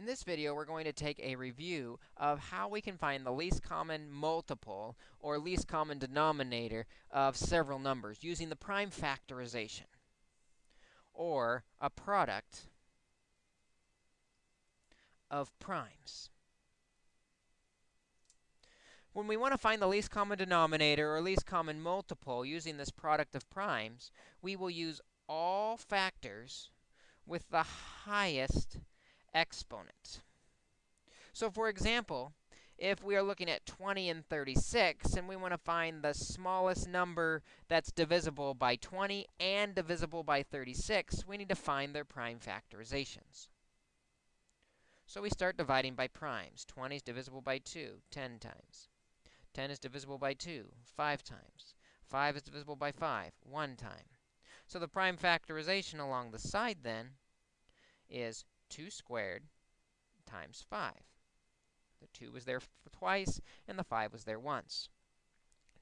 In this video, we're going to take a review of how we can find the least common multiple or least common denominator of several numbers using the prime factorization or a product of primes. When we want to find the least common denominator or least common multiple using this product of primes, we will use all factors with the highest exponent. So for example, if we are looking at 20 and 36 and we want to find the smallest number that's divisible by 20 and divisible by 36, we need to find their prime factorizations. So we start dividing by primes. 20 is divisible by 2, 10 times. 10 is divisible by 2, 5 times. 5 is divisible by 5, 1 time. So the prime factorization along the side then is 2 squared times 5. The 2 was there twice, and the 5 was there once.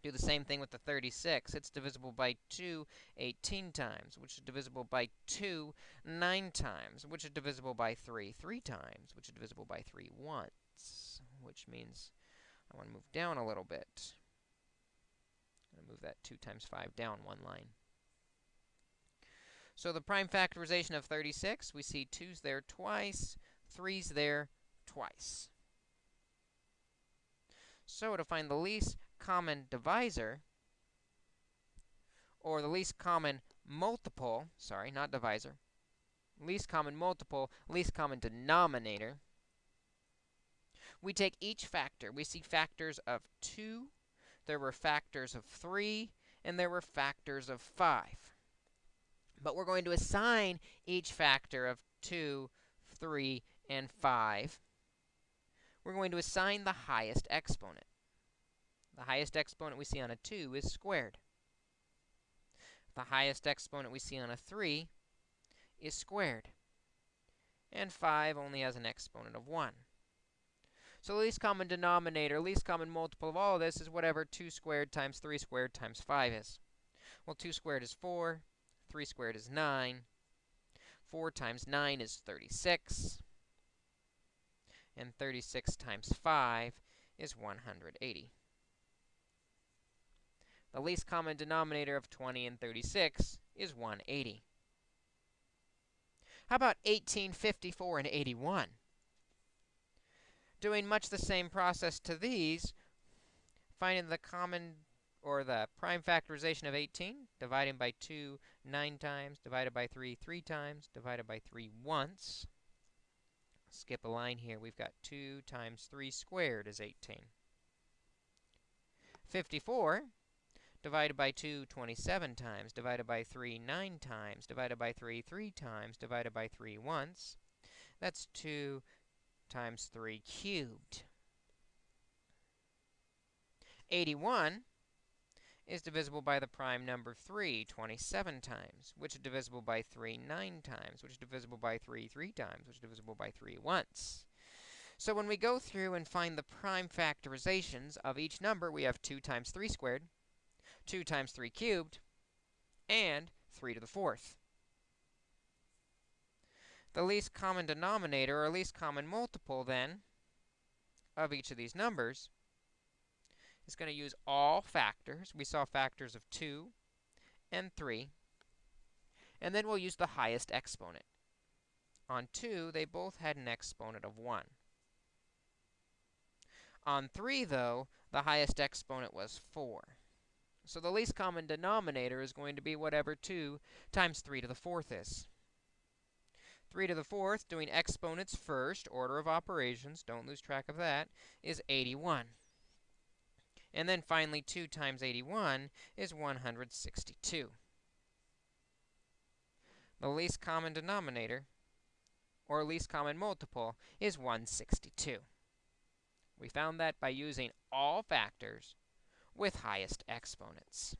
Do the same thing with the 36. It's divisible by 2 18 times, which is divisible by 2 9 times, which is divisible by 3 3 times, which is divisible by 3 once, which means I want to move down a little bit. I'm going to move that 2 times 5 down one line. So the prime factorization of 36, we see 2's there twice, 3's there twice. So to find the least common divisor, or the least common multiple, sorry, not divisor, least common multiple, least common denominator, we take each factor. We see factors of 2, there were factors of 3, and there were factors of 5. But we're going to assign each factor of 2, 3, and 5. We're going to assign the highest exponent. The highest exponent we see on a 2 is squared. The highest exponent we see on a 3 is squared. And 5 only has an exponent of 1. So the least common denominator, least common multiple of all of this is whatever 2 squared times 3 squared times 5 is. Well, 2 squared is 4. 3 squared is 9. 4 times 9 is 36. And 36 times 5 is 180. The least common denominator of 20 and 36 is 180. How about 18, 54, and 81? Doing much the same process to these, finding the common or the prime factorization of 18, dividing by 2 9 times, divided by 3 3 times, divided by 3 once. Skip a line here. We've got 2 times 3 squared is 18. 54 divided by 2 27 times, divided by 3 9 times, divided by 3 3 times, divided by 3 once. That's 2 times 3 cubed. 81 is divisible by the prime number 3 27 times, which is divisible by 3 9 times, which is divisible by 3 3 times, which is divisible by 3 once. So when we go through and find the prime factorizations of each number, we have 2 times 3 squared, 2 times 3 cubed, and 3 to the fourth. The least common denominator, or least common multiple, then, of each of these numbers is going to use all factors. We saw factors of 2 and 3. And then we'll use the highest exponent. On 2, they both had an exponent of 1. On 3, though, the highest exponent was 4. So the least common denominator is going to be whatever 2 times 3 to the fourth is. 3 to the fourth, doing exponents first, order of operations, don't lose track of that, is 81. And then finally, 2 times 81 is 162. The least common denominator, or least common multiple, is 162. We found that by using all factors with highest exponents.